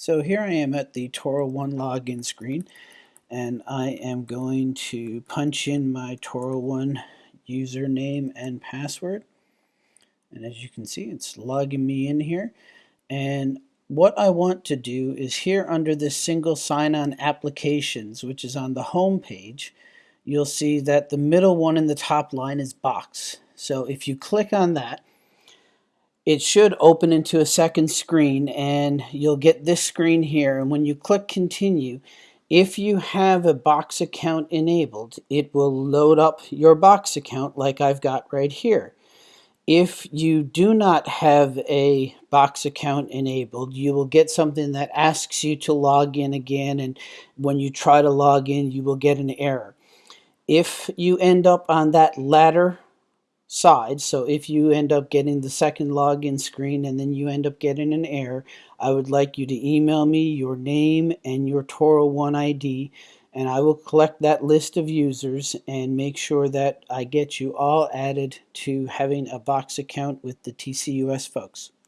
So here I am at the Toro One login screen and I am going to punch in my Toro One username and password. And as you can see it's logging me in here. And what I want to do is here under this single sign-on applications which is on the home page you'll see that the middle one in the top line is box. So if you click on that it should open into a second screen and you'll get this screen here. And when you click continue if you have a box account enabled it will load up your box account like I've got right here. If you do not have a box account enabled you will get something that asks you to log in again and when you try to log in you will get an error. If you end up on that latter side. So if you end up getting the second login screen and then you end up getting an error, I would like you to email me your name and your Toro oh One ID and I will collect that list of users and make sure that I get you all added to having a box account with the TCUS folks.